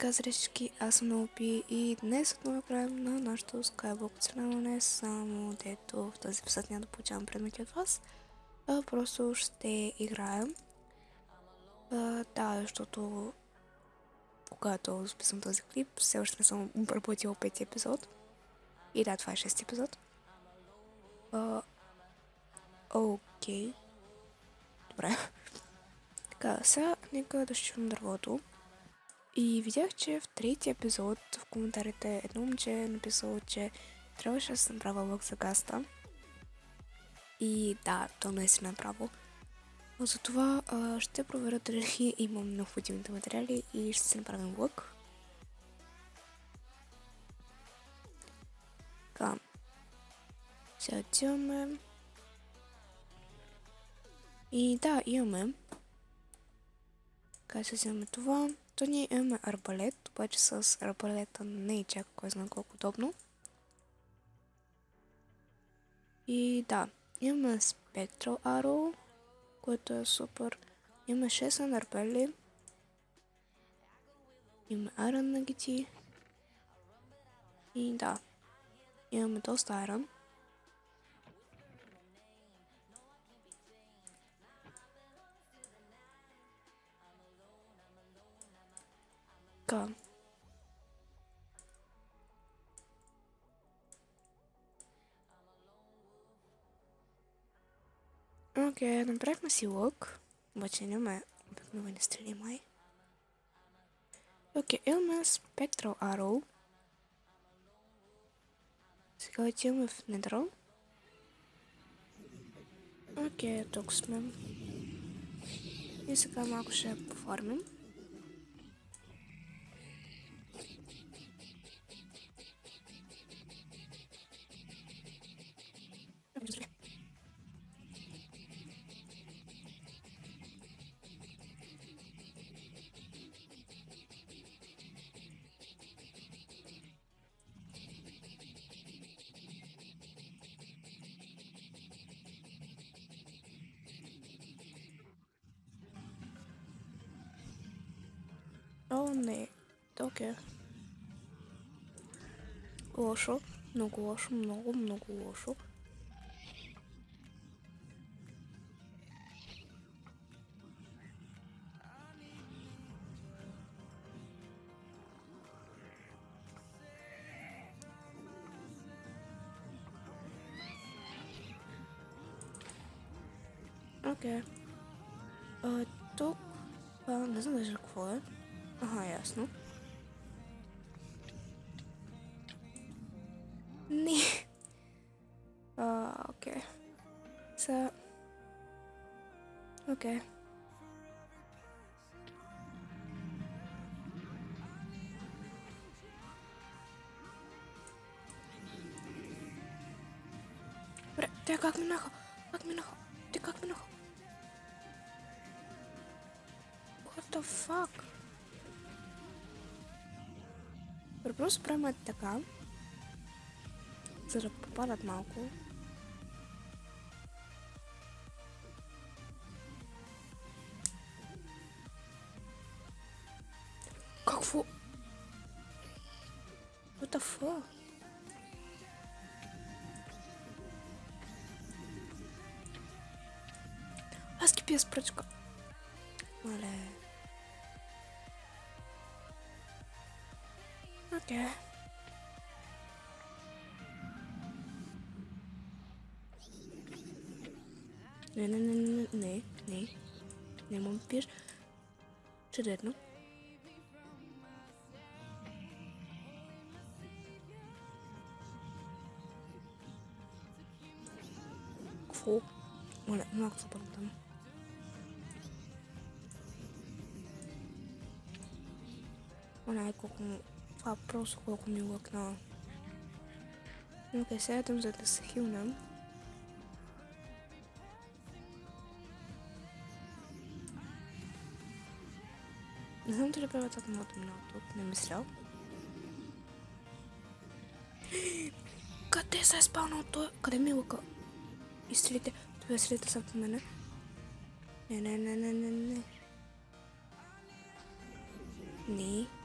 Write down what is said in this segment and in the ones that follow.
така, зречки, аз съм Наопи и днес отново играем на нашото Skyblock оцеляване, само дето в този епизод няма да получавам предмети от вас. А, просто ще играем. А, да, защото когато записвам този клип, все още не съм обработил пети епизод. И да, това е шести епизод. А, Окей. Добре. Така, сега нека да щивам дървото. И видях, че в третия епизод в коментарите едно момче е написало, че трябваше да се направя лък за гаста. И да, то наистина е право. Но затова а, ще проверя дали имам необходимите материали и ще си направим лък. Така. Сега отиваме. И да, имаме. Така, ще вземем това. То ние имаме арбалет, обаче с арбалета не е чак кой знае колко удобно. И да, имаме Spectral Arrow, което е супер. Имаме 6 анарбели. Имаме Iron Nugget. И да, имаме доста Iron. Така. Окей, направихме си лък. Обаче нямаме обикновени стрели май. Окей, имаме Spectral Arrow. Сега отиваме в Недро. Окей, тук сме. И сега малко ще поформим. О, не. Окей. Лошо. Много лошо, много, много лошо. Окей. А, тук... А, не знам даже какво е. Ага, ясно. Не. А, окей. Са... Окей. Добре, те как минаха? Как минаха? Те как минаха? What the fuck? Ось прямо така. Зараз попарад малку. Как фу? What the fuck? Аз кипи я спръчка. keşke. Ne ne ne ne ne ne Nemam bir Czy jedno? Kwo. Ona bak sabahtan. Ona kokun просто колко ми лъкна. Окей, сега идвам за да се хилнам. Не знам дали правя това моето минало тук, не мисля. Къде се е спалнал той? Къде ми е лъка? изстрелите. Това изстрелите са по мене. Не, не, не, не, не, не. Не.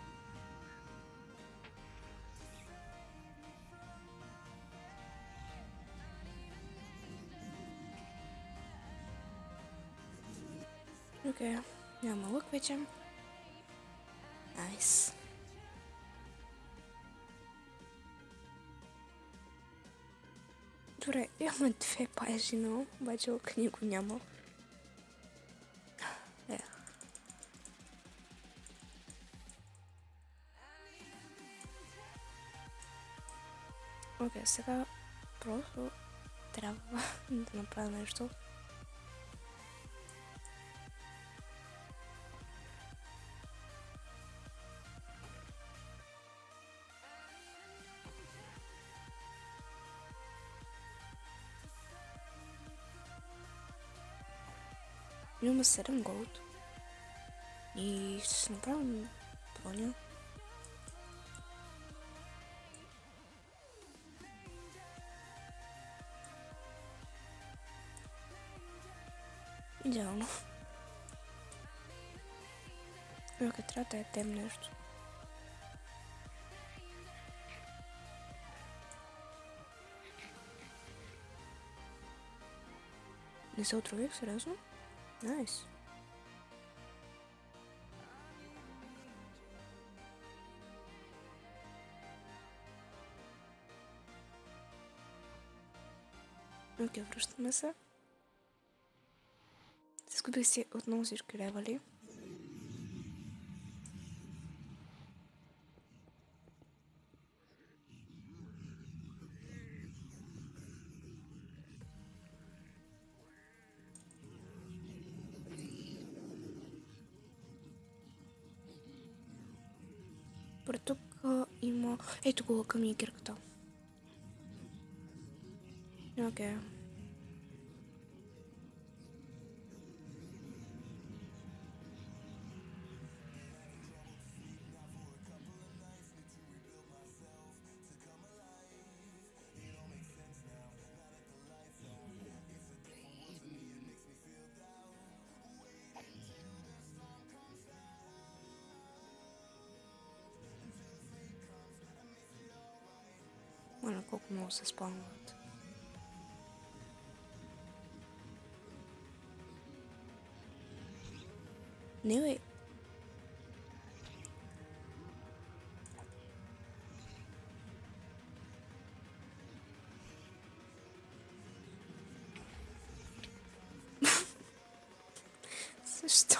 Окей, няма лък вече. Найс. Добре, имаме две пажи, но обаче лък нико няма. Е. Окей, сега просто трябва да направя нещо. Имаме 7 голд. И ще си направим броня. Идеално. Окей, трябва да ядем нещо. Не се отрових, сериозно? Найс. Окей, връщаме се. Изгубих си отново всички левали. Добре, тук а, има... Ето го лъка ми и кирката. Окей. Моля, колко много се спомнят. Не, бе. Защо?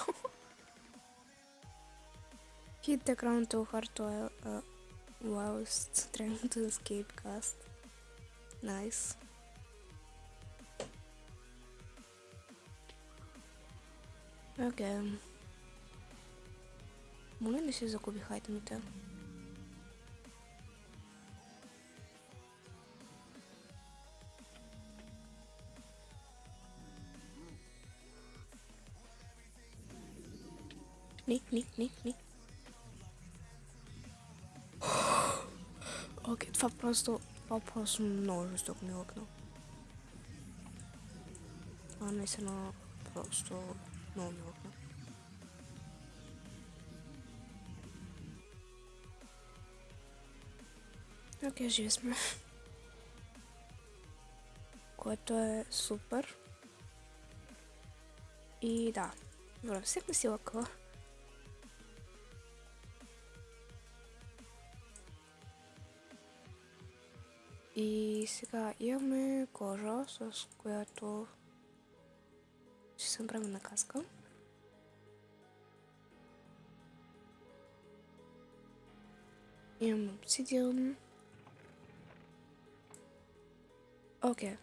Hit the ground too hard to uh, whilst trying to escape cast. Nice. Окей. Моля не си загубих айтемите. Ник, ник, ник, ник. Окей, Това просто, това просто много жестоко ми лъкна. Това наистина просто много ми лъкна. Окей, живи сме. Което е супер. И да, добре, всеки си лъква. И сега имаме кожа, с която ще направим на каска. Имам обсидиан. Окей.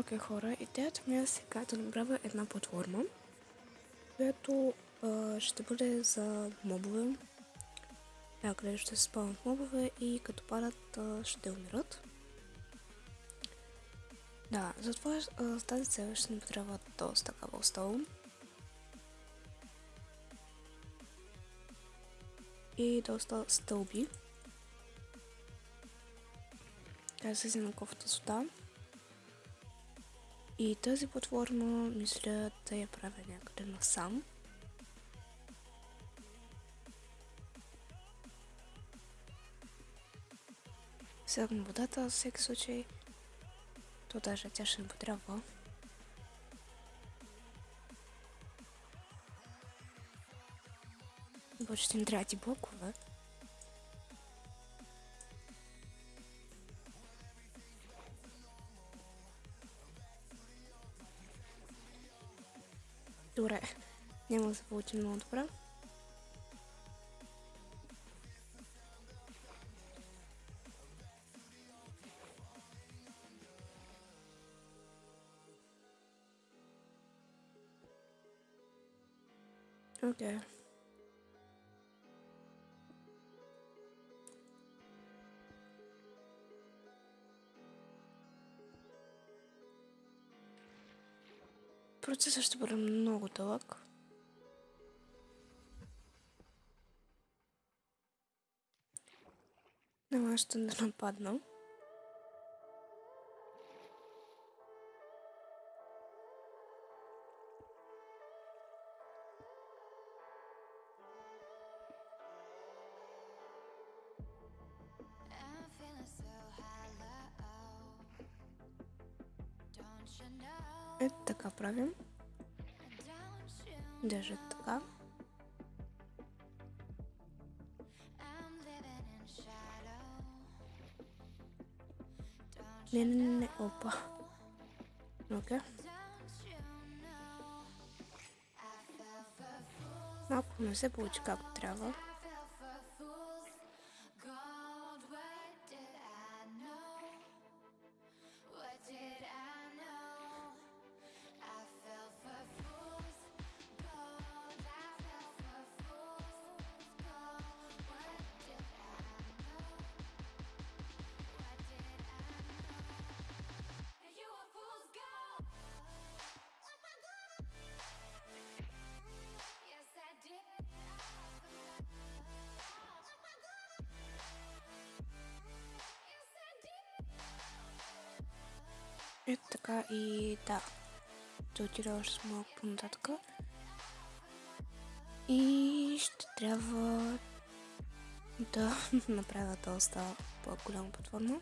Окей, хора, идеята ми е сега да направя една платформа, която а, ще бъде за мобове. някъде ще се спълнат мобове и като падат а, ще умират. Да, затова а, с тази цел ще ни трябва доста кабелстоун. И доста стълби. Се взема кофта сюда. И тази платформа мисля да я правя някъде насам. Сягам водата, във всеки случай. То даже тя ще не потрябва. Ще ни трябва блокове. Добре, няма да се получи много добре. Окей. Процесът ще бъде много дълъг. Няма ще да hollow. Don't you know? Это так оправим. Даже так. Не-не-не, опа. Ну-ка. Мапку на все получка обтряла. Ето така и да. Ще отида още малко по-нататък. И ще трябва да направя доста по-голяма платформа.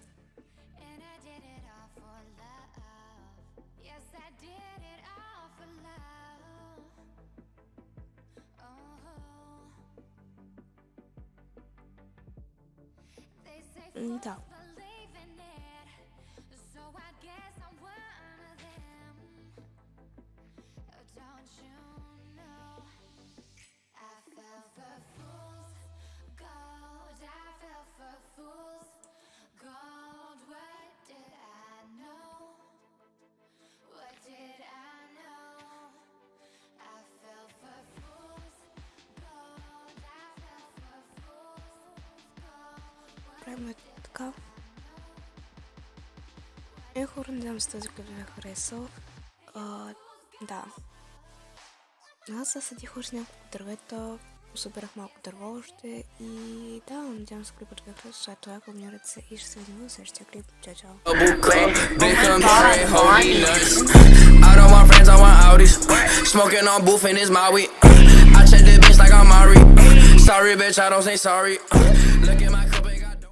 ето така. Е, хора, надявам се този клип ви е харесал. А, да. Аз засадих още няколко дървета, събирах малко дърво още и да, надявам се клипът ви е харесал. След това абонирайте се и ще се видим в следващия клип. Чао, чао! Double click, been come here and hold me nuts. I don't want friends, I want Audis. Smoking on booth and it's my weed. I check the bitch like I'm Mari. Sorry, bitch, I don't say sorry. Look at my.